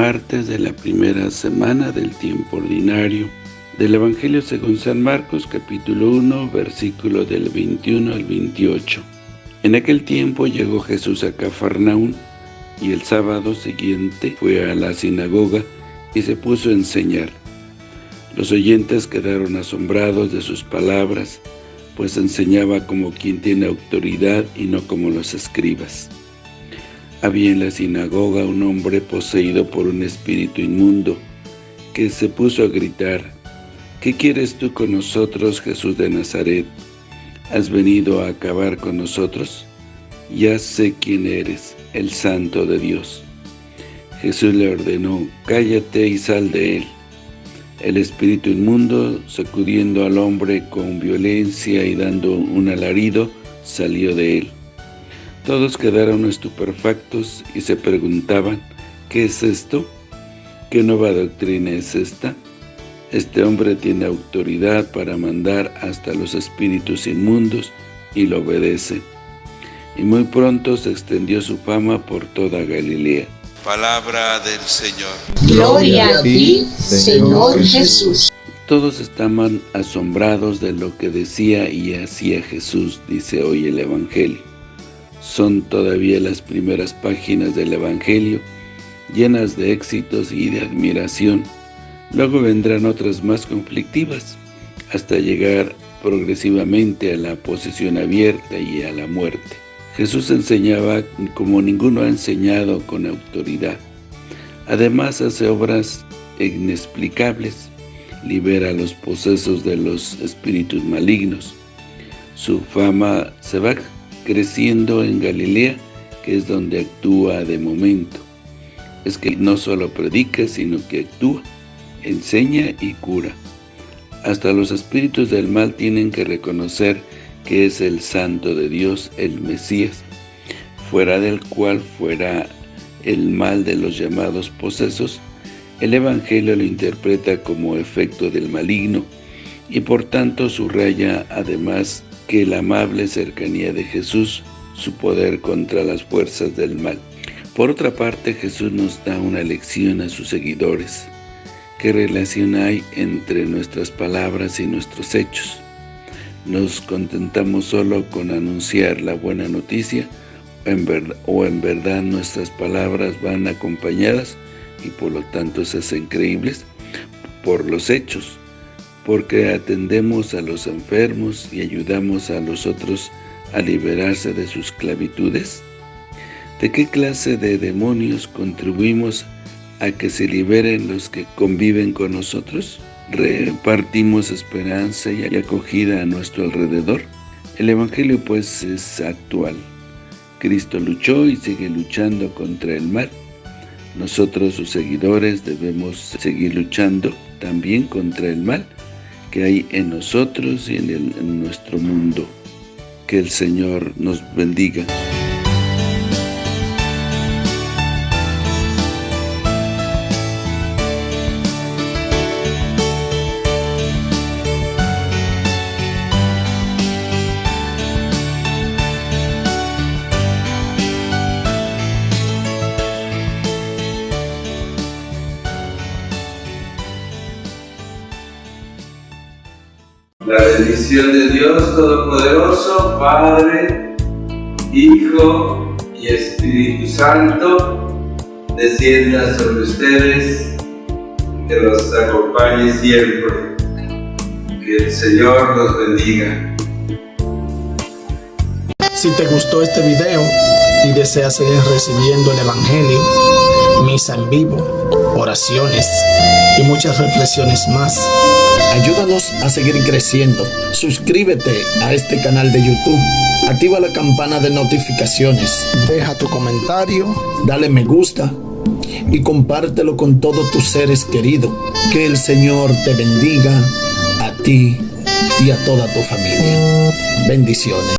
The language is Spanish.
martes de la primera semana del tiempo ordinario del Evangelio según San Marcos capítulo 1 versículo del 21 al 28. En aquel tiempo llegó Jesús a Cafarnaún y el sábado siguiente fue a la sinagoga y se puso a enseñar. Los oyentes quedaron asombrados de sus palabras, pues enseñaba como quien tiene autoridad y no como los escribas. Había en la sinagoga un hombre poseído por un espíritu inmundo, que se puso a gritar, ¿Qué quieres tú con nosotros, Jesús de Nazaret? ¿Has venido a acabar con nosotros? Ya sé quién eres, el Santo de Dios. Jesús le ordenó, cállate y sal de él. El espíritu inmundo, sacudiendo al hombre con violencia y dando un alarido, salió de él. Todos quedaron estupefactos y se preguntaban, ¿qué es esto? ¿Qué nueva doctrina es esta? Este hombre tiene autoridad para mandar hasta los espíritus inmundos y lo obedece. Y muy pronto se extendió su fama por toda Galilea. Palabra del Señor. Gloria a ti, Señor Jesús. Todos estaban asombrados de lo que decía y hacía Jesús, dice hoy el Evangelio. Son todavía las primeras páginas del Evangelio, llenas de éxitos y de admiración. Luego vendrán otras más conflictivas, hasta llegar progresivamente a la posesión abierta y a la muerte. Jesús enseñaba como ninguno ha enseñado con autoridad. Además hace obras inexplicables, libera los posesos de los espíritus malignos. Su fama se va creciendo en Galilea, que es donde actúa de momento. Es que no solo predica, sino que actúa, enseña y cura. Hasta los espíritus del mal tienen que reconocer que es el Santo de Dios, el Mesías, fuera del cual fuera el mal de los llamados posesos, el Evangelio lo interpreta como efecto del maligno y por tanto subraya además que la amable cercanía de Jesús, su poder contra las fuerzas del mal. Por otra parte, Jesús nos da una lección a sus seguidores. ¿Qué relación hay entre nuestras palabras y nuestros hechos? ¿Nos contentamos solo con anunciar la buena noticia o en verdad nuestras palabras van acompañadas y por lo tanto se hacen creíbles por los hechos? Porque atendemos a los enfermos y ayudamos a los otros a liberarse de sus esclavitudes? ¿De qué clase de demonios contribuimos a que se liberen los que conviven con nosotros? ¿Repartimos esperanza y acogida a nuestro alrededor? El Evangelio pues es actual. Cristo luchó y sigue luchando contra el mal. Nosotros, sus seguidores, debemos seguir luchando también contra el mal que hay en nosotros y en, nuestro mundo. Que el Señor nos bendiga. La bendición de Dios Todopoderoso, Padre, Hijo y Espíritu Santo, descienda sobre ustedes, que los acompañe siempre. Que el Señor los bendiga. Si te gustó este video y deseas seguir recibiendo el Evangelio, misa en vivo, oraciones y muchas reflexiones más, Ayúdanos a seguir creciendo. Suscríbete a este canal de YouTube. Activa la campana de notificaciones. Deja tu comentario. Dale me gusta. Y compártelo con todos tus seres queridos. Que el Señor te bendiga a ti y a toda tu familia. Bendiciones.